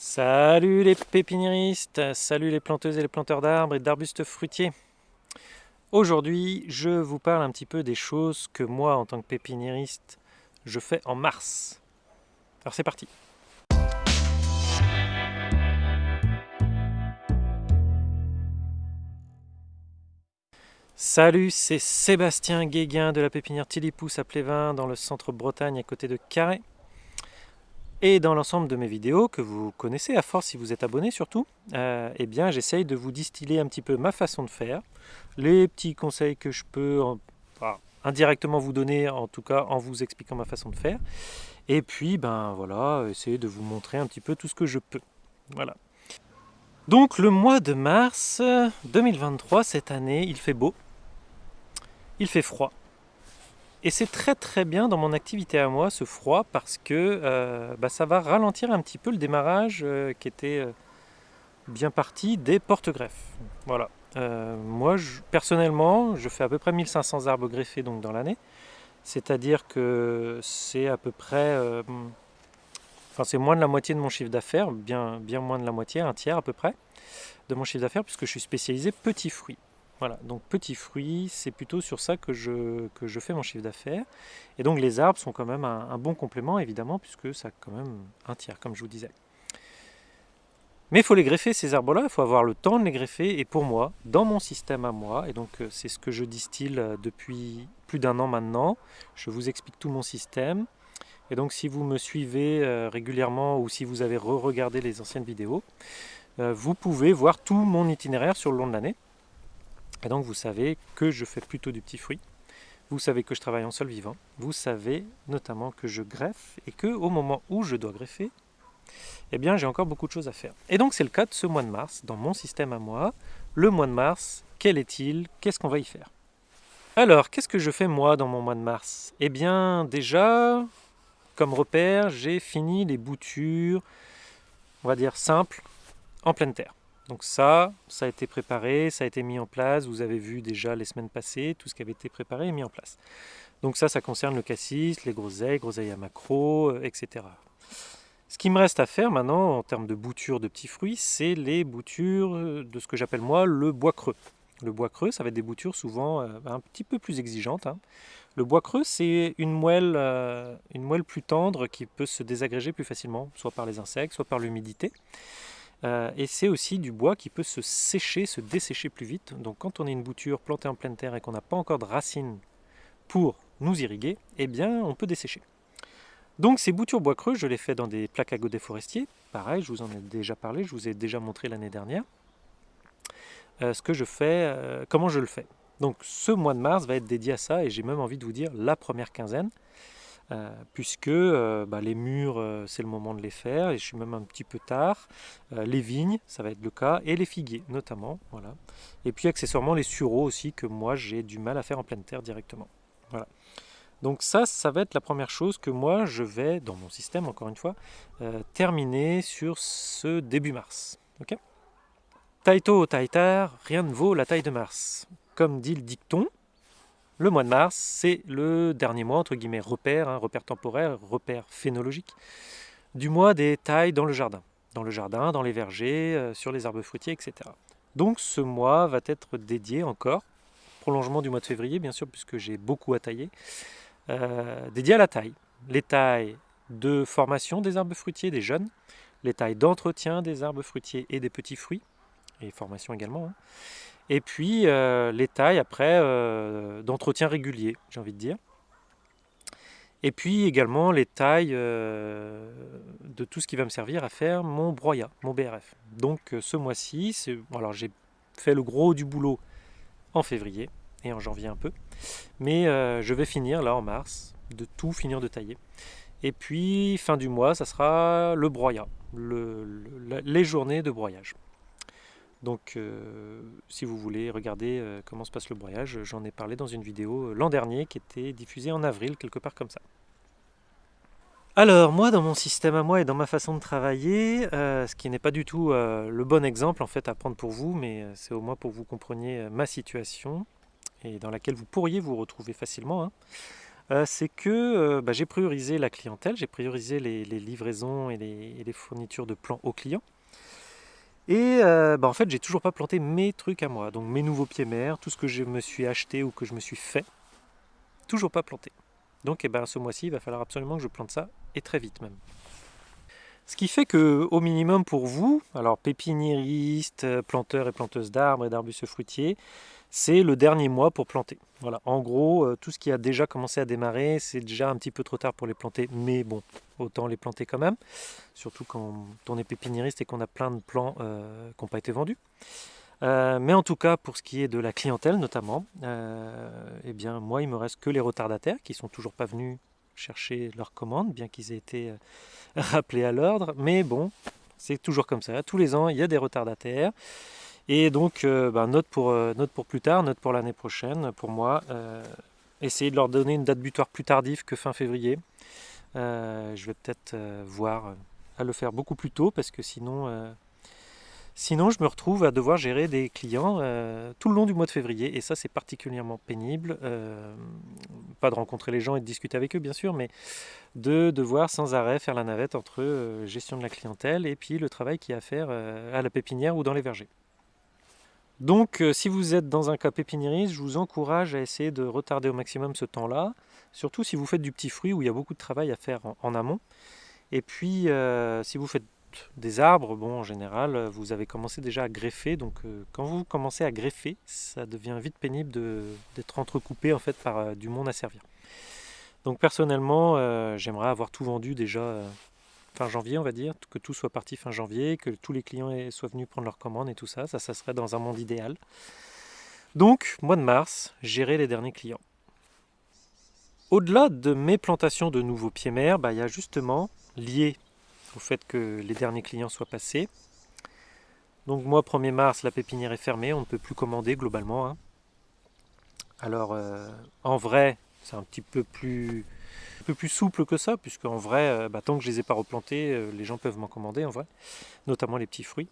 Salut les pépiniéristes, salut les planteuses et les planteurs d'arbres et d'arbustes fruitiers. Aujourd'hui, je vous parle un petit peu des choses que moi, en tant que pépiniériste, je fais en mars. Alors c'est parti Salut, c'est Sébastien Guéguin de la pépinière Tilipousse à Plévin dans le centre Bretagne à côté de Carré. Et dans l'ensemble de mes vidéos, que vous connaissez à force si vous êtes abonné surtout, euh, eh bien j'essaye de vous distiller un petit peu ma façon de faire, les petits conseils que je peux indirectement vous donner, en tout cas en vous expliquant ma façon de faire, et puis ben voilà, essayer de vous montrer un petit peu tout ce que je peux. Voilà. Donc le mois de mars 2023, cette année, il fait beau, il fait froid, et c'est très très bien dans mon activité à moi, ce froid, parce que euh, bah, ça va ralentir un petit peu le démarrage euh, qui était euh, bien parti des porte-greffes. Voilà. moi, personnellement, je fais à peu près 1500 arbres greffés donc, dans l'année. C'est-à-dire que c'est à peu près... Enfin, c'est moins de la moitié de mon chiffre d'affaires, bien, bien moins de la moitié, un tiers à peu près de mon chiffre d'affaires, puisque je suis spécialisé petits fruits. Voilà, donc petits fruits, c'est plutôt sur ça que je, que je fais mon chiffre d'affaires. Et donc les arbres sont quand même un, bon complément, évidemment, puisque ça a quand même un tiers, comme je vous disais. Mais il faut les greffer, ces arbres-là, il faut avoir le temps de les greffer. Et pour moi, dans mon système à moi, et donc euh, c'est ce que je distille euh, depuis plus d'un an maintenant, je vous explique tout mon système. Et donc si vous me suivez euh, régulièrement ou si vous avez re-regardé les anciennes vidéos, vous pouvez voir tout mon itinéraire sur le long de l'année. Et donc vous savez que je fais plutôt du petit fruit. Vous savez que je travaille en sol vivant. Vous savez notamment que je greffe et que au moment où je dois greffer, eh bien j'ai encore beaucoup de choses à faire. Et donc c'est le cas de ce mois de mars, dans mon système à moi. Le mois de mars, quel est-il? Qu'est-ce qu'on va y faire? Alors, qu'est-ce que je fais moi dans mon mois de mars? Eh bien déjà, comme repère, j'ai fini les boutures, on va dire simples, en pleine terre. Donc ça, ça a été préparé, ça a été mis en place. Vous avez vu déjà les semaines passées tout ce qui avait été préparé et mis en place. Donc ça, ça concerne le cassis, les groseilles, groseilles à macro, euh, etc. Ce qui me reste à faire maintenant en termes de boutures de petits fruits, c'est les boutures de ce que j'appelle moi le bois creux. Le bois creux, ça va être des boutures souvent euh, un petit peu plus exigeantes. Hein. Le bois creux, c'est une moelle, euh, une moelle plus tendre qui peut se désagréger plus facilement, soit par les insectes, soit par l'humidité. Euh, et c'est aussi du bois qui peut se sécher, se dessécher plus vite. Donc quand on a une bouture plantée en pleine terre et qu'on n'a pas encore de racines pour nous irriguer, eh bien on peut dessécher. Donc ces boutures bois creux, je les fais dans des plaques à godets forestiers. Pareil, je vous en ai déjà parlé, je vous ai déjà montré l'année dernière. Euh, ce que je fais, euh, comment je le fais? Donc ce mois de mars va être dédié à ça et j'ai même envie de vous dire la première quinzaine. Euh, puisque euh, bah, les murs, euh, c'est le moment de les faire, et je suis même un petit peu tard. les vignes, ça va être le cas, et les figuiers notamment. Voilà. Et puis accessoirement les sureaux aussi, que moi j'ai du mal à faire en pleine terre directement. Voilà. Donc ça, ça va être la première chose que moi je vais, dans mon système encore une fois, terminer sur ce début mars. Ok? Taito taitar, rien ne vaut la taille de Mars. Comme dit le dicton, le mois de mars, c'est le dernier mois, entre guillemets, repère, hein, repère temporaire, repère phénologique, du mois des tailles dans le jardin. Dans le jardin, dans les vergers, euh, sur les arbres fruitiers, etc. Donc ce mois va être dédié encore, prolongement du mois de février, bien sûr, puisque j'ai beaucoup à tailler, euh, dédié à la taille. Les tailles de formation des arbres fruitiers, des jeunes, les tailles d'entretien des arbres fruitiers et des petits fruits, et formation également, hein. Et puis euh, les tailles après euh, d'entretien régulier, j'ai envie de dire. Et puis également les tailles euh, de tout ce qui va me servir à faire mon broyat, mon BRF. Donc ce mois-ci, alors j'ai fait le gros du boulot en février et en janvier un peu. Mais je vais finir là en mars, de tout finir de tailler. Et puis fin du mois, ça sera le broyat, les journées de broyage. Donc euh, si vous voulez regarder euh, comment se passe le broyage, j'en ai parlé dans une vidéo euh, l'an dernier qui était diffusée en avril, quelque part comme ça. Alors moi dans mon système à moi et dans ma façon de travailler, ce qui n'est pas du tout le bon exemple en fait à prendre pour vous, mais c'est au moins pour que vous compreniez ma situation et dans laquelle vous pourriez vous retrouver facilement. euh, c'est que bah, j'ai priorisé la clientèle, j'ai priorisé les, livraisons et les, fournitures de plants aux clients. Et bah, en fait, j'ai toujours pas planté mes trucs à moi, donc mes nouveaux pieds mers, tout ce que je me suis acheté ou que je me suis fait, toujours pas planté. Donc eh ben, ce mois-ci, il va falloir absolument que je plante ça, et très vite même. Ce qui fait que, au minimum pour vous, alors pépiniéristes, planteurs et planteuses d'arbres et d'arbustes fruitiers, c'est le dernier mois pour planter. Voilà, en gros, euh, tout ce qui a déjà commencé à démarrer, c'est déjà un petit peu trop tard pour les planter, mais bon, autant les planter quand même, surtout quand on est pépiniériste et qu'on a plein de plants euh, qui n'ont pas été vendus. Euh, mais en tout cas, pour ce qui est de la clientèle notamment, eh bien moi, il me reste que les retardataires qui sont toujours pas venus chercher leurs commandes, bien qu'ils aient été rappelés à l'ordre. Mais bon, c'est toujours comme ça. Tous les ans, il y a des retardataires. Et donc, euh, bah, note, pour, euh, note pour plus tard, note pour l'année prochaine, pour moi, euh, essayer de leur donner une date butoir plus tardive que fin février. je vais peut-être voir à le faire beaucoup plus tôt parce que sinon, sinon je me retrouve à devoir gérer des clients tout le long du mois de février et ça c'est particulièrement pénible. pas de rencontrer les gens et de discuter avec eux bien sûr, mais de devoir sans arrêt faire la navette entre gestion de la clientèle et puis le travail qu'il y a à faire à la pépinière ou dans les vergers. Donc euh, si vous êtes dans un cas pépiniériste, je vous encourage à essayer de retarder au maximum ce temps-là, surtout si vous faites du petit fruit où il y a beaucoup de travail à faire en, amont. Et puis euh, si vous faites des arbres, bon en général vous avez commencé déjà à greffer, donc euh, quand vous commencez à greffer, ça devient vite pénible d'être entrecoupé en fait par du monde à servir. Donc personnellement, j'aimerais avoir tout vendu déjà janvier, on va dire, que tout soit parti fin janvier, que tous les clients soient venus prendre leurs commandes et tout ça. Ça, ça serait dans un monde idéal. Donc, mois de mars, gérer les derniers clients. Au-delà de mes plantations de nouveaux pieds mers, bah, il y justement, lié au fait que les derniers clients soient passés, donc moi, 1er mars, la pépinière est fermée, on ne peut plus commander globalement. Hein. Alors, euh, en vrai, c'est un petit peu plus plus souple que ça, puisque en vrai, euh, bah, tant que je les ai pas replantés, euh, les gens peuvent m'en commander en vrai, notamment les petits fruits.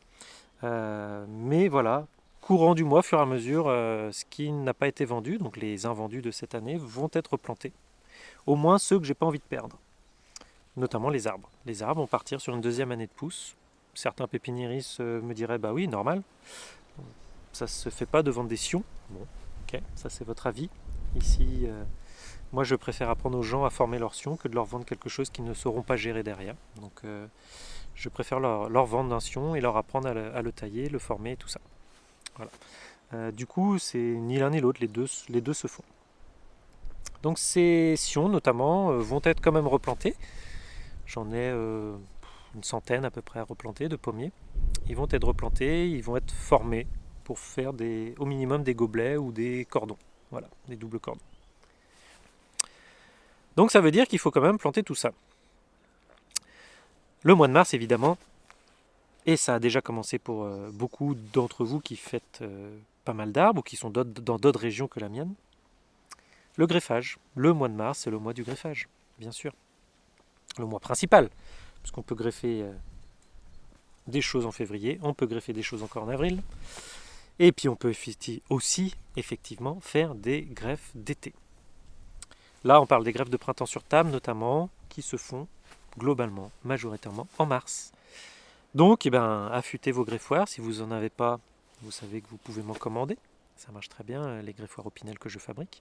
Euh, mais voilà, courant du mois, fur et à mesure, ce qui n'a pas été vendu, donc les invendus de cette année, vont être plantés. Au moins ceux que j'ai pas envie de perdre, notamment les arbres. Les arbres vont partir sur une deuxième année de pousse. Certains pépiniéristes me diraient, bah oui, normal, ça se fait pas de vendre des sions. Bon, ok, ça c'est votre avis. Ici, moi, je préfère apprendre aux gens à former leur sion que de leur vendre quelque chose qu'ils ne sauront pas gérer derrière. Donc, euh, je préfère leur, vendre un sion et leur apprendre à le, tailler, le former et tout ça. Voilà. Euh, du coup, c'est ni l'un ni l'autre, les deux, les deux se font. Donc, ces sions, notamment, euh, vont être quand même replantés. J'en ai une centaine à peu près à replanter de pommiers. Ils vont être replantés, ils vont être formés pour faire au minimum des gobelets ou des cordons. Voilà, des doubles cordons. Donc ça veut dire qu'il faut quand même planter tout ça. Le mois de mars, évidemment, et ça a déjà commencé pour euh, beaucoup d'entre vous qui faites euh, pas mal d'arbres ou qui sont dans d'autres régions que la mienne. Le greffage. Le mois de mars, c'est le mois du greffage, bien sûr. Le mois principal, puisqu'on peut greffer euh, des choses en février, on peut greffer des choses encore en avril, et puis on peut aussi effectivement faire des greffes d'été. Là, on parle des greffes de printemps sur table notamment, qui se font globalement, majoritairement en mars. Donc, eh ben, affûtez vos greffoirs. Si vous n'en avez pas, vous savez que vous pouvez m'en commander. Ça marche très bien, euh, les greffoirs Opinel que je fabrique.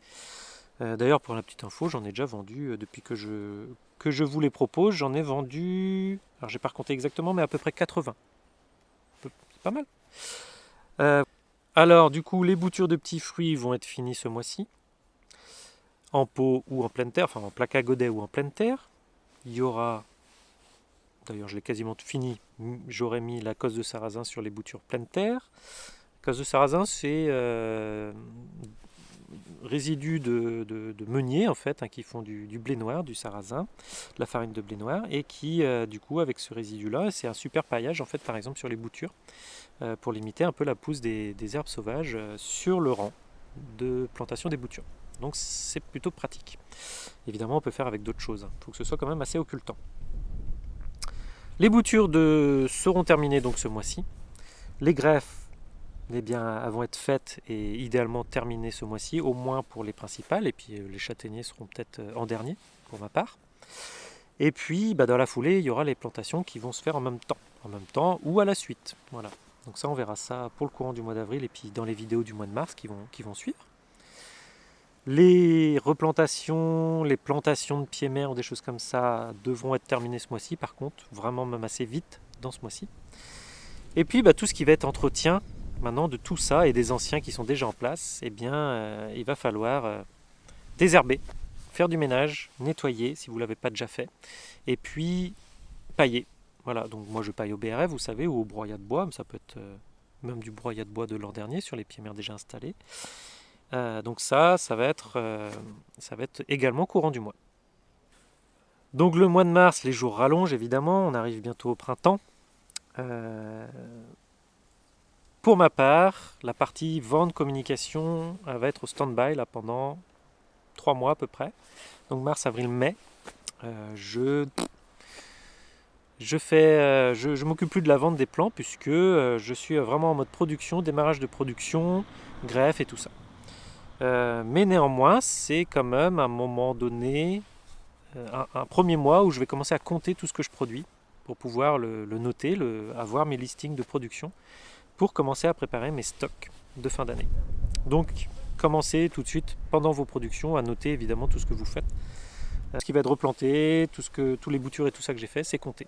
Euh, d'ailleurs, pour la petite info, j'en ai déjà vendu euh, depuis que je, que je vous les propose. J'en ai vendu, alors j'ai pas recompté exactement, mais à peu près 80. C'est pas mal. alors, du coup, les boutures de petits fruits vont être finies ce mois-ci en pot ou en pleine terre, enfin en plaque godet ou en pleine terre. Il y aura, d'ailleurs je l'ai quasiment fini, j'aurais mis la cosse de sarrasin sur les boutures pleine terre. La cosse de sarrasin c'est euh, résidus de, meunier en fait, hein, qui font du, blé noir, du sarrasin, la farine de blé noir, et qui euh, du coup avec ce résidu là, c'est un super paillage en fait par exemple sur les boutures, euh, pour limiter un peu la pousse des herbes sauvages sur le rang de plantation des boutures. Donc c'est plutôt pratique. Évidemment, on peut faire avec d'autres choses. Il faut que ce soit quand même assez occultant. Les boutures seront terminées donc ce mois-ci. Les greffes eh bien, vont être faites et idéalement terminées ce mois-ci, au moins pour les principales, et puis les châtaigniers seront peut-être en dernier pour ma part. Et puis bah, dans la foulée, il y aura les plantations qui vont se faire en même temps, en même temps ou à la suite. Voilà. Donc ça, on verra ça pour le courant du mois d'avril et puis dans les vidéos du mois de mars qui vont suivre. Les replantations, les plantations de pieds mers ou des choses comme ça devront être terminées ce mois-ci, par contre, vraiment même assez vite dans ce mois-ci. Et puis bah, tout ce qui va être entretien maintenant de tout ça et des anciens qui sont déjà en place, eh bien euh, il va falloir euh, désherber, faire du ménage, nettoyer si vous ne l'avez pas déjà fait, et puis pailler. Voilà, donc moi je paille au BRF, vous savez, ou au broyat de bois, ça peut être euh, même du broyat de bois de l'an dernier sur les pieds mers déjà installés. Euh, donc ça, ça va, être, euh, ça va être également courant du mois. Donc le mois de mars, les jours rallongent évidemment, on arrive bientôt au printemps. pour ma part, la partie vente communication va être au stand-by pendant trois mois à peu près. Donc mars, avril, mai. je je euh, je, m'occupe plus de la vente des plants puisque euh, je suis vraiment en mode production, démarrage de production, greffe et tout ça. Euh, mais néanmoins, c'est quand même un moment donné, un, premier mois où je vais commencer à compter tout ce que je produis pour pouvoir le, noter, avoir mes listings de production pour commencer à préparer mes stocks de fin d'année. Donc, commencez tout de suite pendant vos productions à noter évidemment tout ce que vous faites ce qui va être replanté, tout ce que, tous les boutures et tout ça que j'ai fait, c'est compté.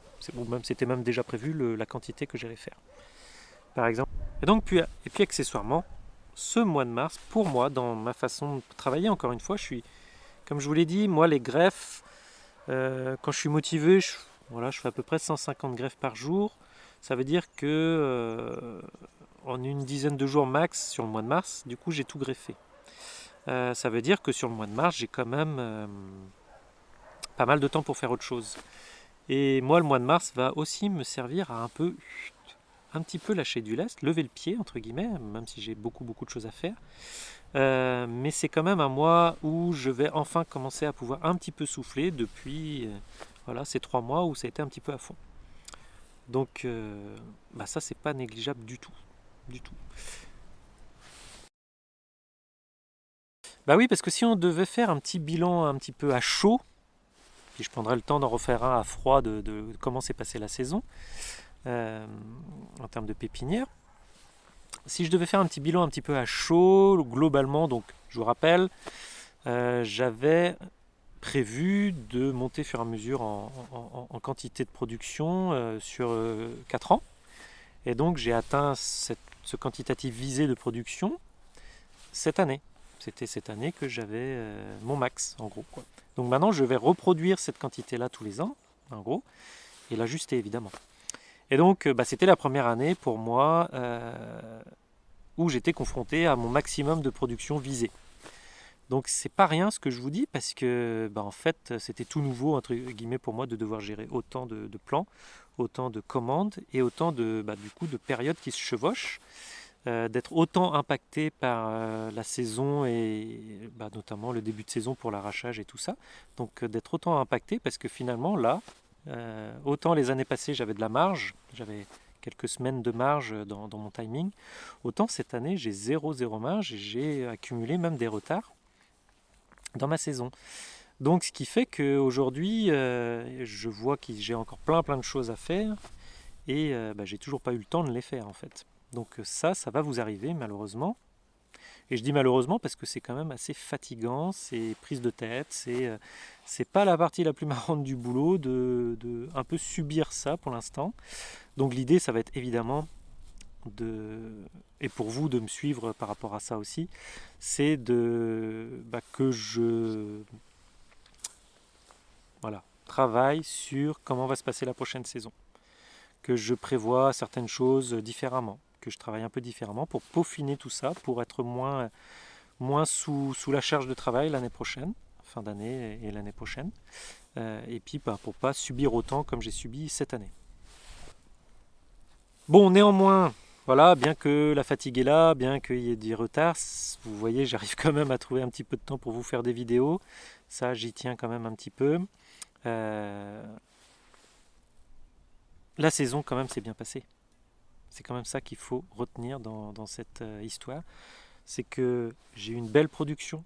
même, c'était même déjà prévu la quantité que j'allais faire. Par exemple. Et donc, puis, et puis accessoirement, ce mois de mars, pour moi, dans ma façon de travailler, encore une fois, je suis, comme je vous l'ai dit, moi les greffes, euh, quand je suis motivé, je, voilà, je fais à peu près 150 greffes par jour. Ça veut dire que euh, en une dizaine de jours max sur le mois de mars, du coup j'ai tout greffé. Euh, ça veut dire que sur le mois de mars, j'ai quand même pas mal de temps pour faire autre chose. Et moi, le mois de mars va aussi me servir à un peu, un petit peu lâcher du lest, lever le pied, entre guillemets, même si j'ai beaucoup, beaucoup de choses à faire. Euh, mais c'est quand même un mois où je vais enfin commencer à pouvoir un petit peu souffler depuis euh, voilà, ces trois mois où ça a été un petit peu à fond. Donc euh, bah ça c'est pas négligeable du tout. Du tout. Bah oui parce que si on devait faire un petit bilan un petit peu à chaud, je prendrai le temps d'en refaire un à froid de, comment s'est passée la saison euh, en termes de pépinière. Si je devais faire un petit bilan un petit peu à chaud, globalement, donc je vous rappelle, euh, j'avais prévu de monter fur et à mesure en, quantité de production euh, sur 4 ans. Et donc j'ai atteint ce quantitatif visé de production cette année. C'était cette année que j'avais mon max en gros. Donc maintenant, je vais reproduire cette quantité-là tous les ans, en gros, et l'ajuster évidemment. Et donc, euh, bah, c'était la première année pour moi euh, où j'étais confronté à mon maximum de production visée. Donc c'est pas rien ce que je vous dis parce que bah, en fait c'était tout nouveau entre guillemets pour moi de devoir gérer autant de, plans, autant de commandes et autant de bah, du coup de périodes qui se chevauchent. Euh, d'être autant impacté par la saison et notamment le début de saison pour l'arrachage et tout ça. Donc d'être autant impacté parce que finalement là, autant les années passées j'avais de la marge, j'avais quelques semaines de marge dans, mon timing, autant cette année j'ai zéro zéro marge et j'ai accumulé même des retards dans ma saison. Donc ce qui fait qu'aujourd'hui je vois que j'ai encore plein plein de choses à faire et bah, j'ai toujours pas eu le temps de les faire en fait. Donc euh, ça, ça va vous arriver malheureusement. Et je dis malheureusement parce que c'est quand même assez fatigant, c'est prise de tête, c'est euh, pas la partie la plus marrante du boulot de, de un peu subir ça pour l'instant. Donc l'idée, ça va être évidemment de et pour vous de me suivre par rapport à ça aussi, c'est de bah, que je voilà travaille sur comment va se passer la prochaine saison, que je prévois certaines choses différemment je travaille un peu différemment pour peaufiner tout ça, pour être moins, moins sous, sous la charge de travail l'année prochaine, fin d'année et, l'année prochaine. Euh, et puis bah, pour pas subir autant comme j'ai subi cette année. Bon, néanmoins, voilà, bien que la fatigue est là, bien qu'il y ait des retards, vous voyez, j'arrive quand même à trouver un petit peu de temps pour vous faire des vidéos. Ça, j'y tiens quand même un petit peu. Euh, la saison, quand même, s'est bien passée C'est quand même ça qu'il faut retenir dans, cette euh, histoire. C'est que j'ai eu une belle production.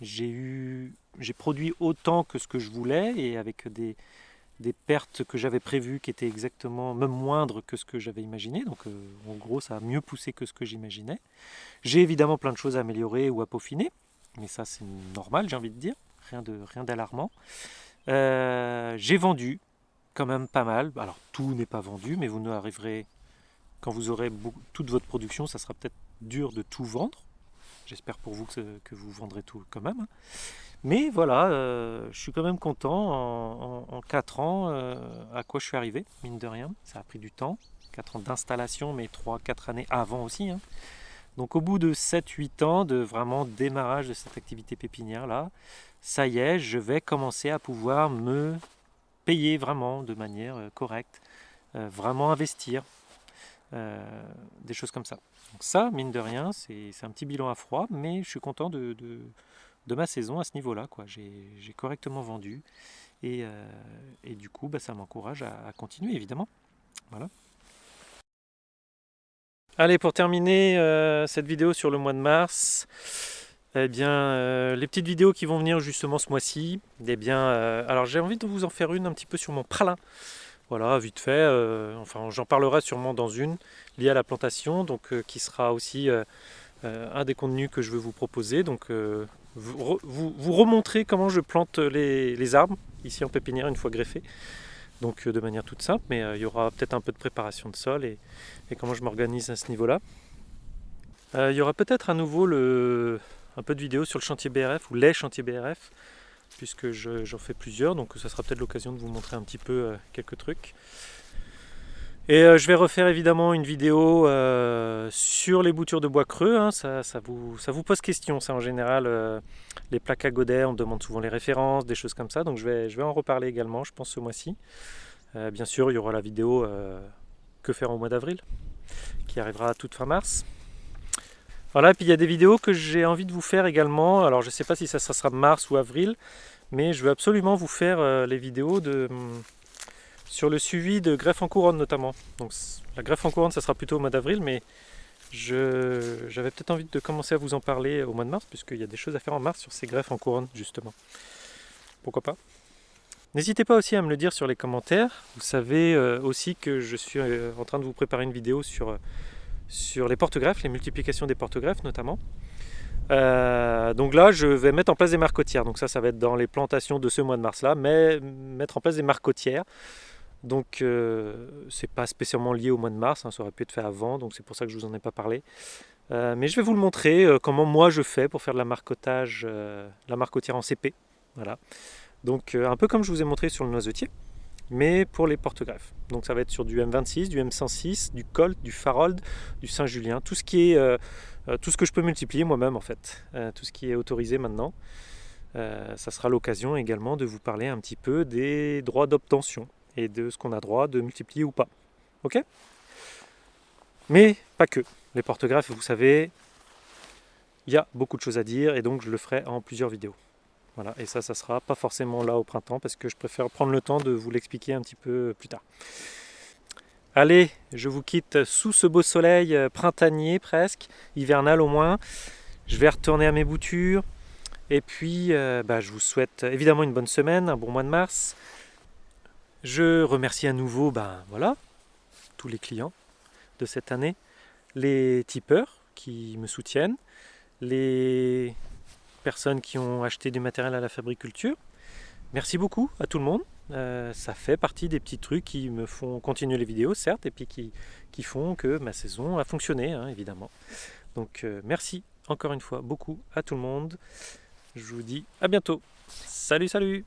J'ai eu, j'ai produit autant que ce que je voulais et avec des, pertes que j'avais prévues qui étaient exactement même moindres que ce que j'avais imaginé. Donc euh, en gros, ça a mieux poussé que ce que j'imaginais. J'ai évidemment plein de choses à améliorer ou à peaufiner, mais ça c'est normal, j'ai envie de dire, rien de rien d'alarmant. Euh, j'ai vendu quand même pas mal. Alors tout n'est pas vendu, mais vous nous arriverez quand vous aurez toute votre production, ça sera peut-être dur de tout vendre. J'espère pour vous que, vous vendrez tout quand même. Mais voilà, euh, je suis quand même content en, 4 ans euh, à quoi je suis arrivé, mine de rien. Ça a pris du temps, 4 ans d'installation, mais 3-4 années avant aussi. Hein. Donc au bout de 7-8 ans de vraiment démarrage de cette activité pépinière là, ça y est, je vais commencer à pouvoir me payer vraiment de manière euh, correcte, vraiment investir, des choses comme ça. Donc ça, mine de rien, c'est un petit bilan à froid, mais je suis content de de ma saison à ce niveau-là. J'ai correctement vendu et, euh, et, du coup, bah, ça m'encourage à, continuer, évidemment. Voilà. Allez, pour terminer euh, cette vidéo sur le mois de mars, eh bien, euh, les petites vidéos qui vont venir justement ce mois-ci, eh bien, alors j'ai envie de vous en faire une un petit peu sur mon pralin. Voilà, vite fait, enfin j'en parlerai sûrement dans une liée à la plantation, donc qui sera aussi un des contenus que je veux vous proposer. Donc vous, vous, comment je plante les, arbres ici en pépinière une fois greffés. Donc euh, de manière toute simple, mais euh, il y aura peut-être un peu de préparation de sol et, comment je m'organise à ce niveau-là. Euh, il y aura peut-être à nouveau un peu de vidéos sur le chantier BRF ou les chantiers BRF, puisque j'en fais plusieurs, donc ça sera peut-être l'occasion de vous montrer un petit peu quelques trucs. Et euh, je vais refaire évidemment une vidéo euh, sur les boutures de bois creux. Hein. ça, vous, pose question, ça en général. Euh, les plaques à godet, on demande souvent les références, des choses comme ça. Donc je vais, je vais en reparler également, je pense, ce mois-ci. bien sûr, il y aura la vidéo Que faire au mois d'avril, qui arrivera toute fin mars. Voilà, et puis il y a des vidéos que j'ai envie de vous faire également. Alors je ne sais pas si ça sera mars ou avril, mais je veux absolument vous faire les vidéos de hum, sur le suivi de greffe en couronne notamment. Donc la greffe en couronne, ça sera plutôt au mois d'avril, mais j'avais peut-être envie de commencer à vous en parler au mois de mars, puisqu'il y a des choses à faire en mars sur ces greffes en couronne, justement. Pourquoi pas? N'hésitez pas aussi à me le dire sur les commentaires. Vous savez euh, aussi que je suis euh, en train de vous préparer une vidéo sur, euh, sur les porte-greffes, les multiplications des porte-greffes notamment. donc là, je vais mettre en place des marcotières. Donc ça, ça va être dans les plantations de ce mois de mars-là, mais mettre en place des marcotières. Donc euh, c'est pas spécialement lié au mois de mars, hein, ça aurait pu être fait avant, donc c'est pour ça que je vous en ai pas parlé. Euh, mais je vais vous le montrer, euh, comment moi je fais pour faire de la marcotage, la marcotière en CP. Voilà. Donc un peu comme je vous ai montré sur le noisetier, mais pour les porte-greffes. Donc ça va être sur du M26, du M106, du Colt, du Farold, du Saint-Julien, tout ce qui est tout ce que je peux multiplier moi-même en fait, tout ce qui est autorisé maintenant. ça sera l'occasion également de vous parler un petit peu des droits d'obtention et de ce qu'on a droit de multiplier ou pas. Ok? Mais pas que. Les porte-greffes, vous savez, il y a beaucoup de choses à dire et donc je le ferai en plusieurs vidéos. Voilà, et ça, ça sera pas forcément là au printemps parce que je préfère prendre le temps de vous l'expliquer un petit peu plus tard. Allez, je vous quitte sous ce beau soleil euh, printanier presque, hivernal au moins. Je vais retourner à mes boutures. Et puis, euh, bah, je vous souhaite évidemment une bonne semaine, un bon mois de mars. Je remercie à nouveau ben, voilà, tous les clients de cette année, les tipeurs qui me soutiennent, les personnes qui ont acheté du matériel à la fabriculture. Merci beaucoup à tout le monde. Euh, ça fait partie des petits trucs qui me font continuer les vidéos, certes, et puis qui, qui font que ma saison a fonctionné, hein, évidemment. Donc euh, merci encore une fois beaucoup à tout le monde. Je vous dis à bientôt. Salut, salut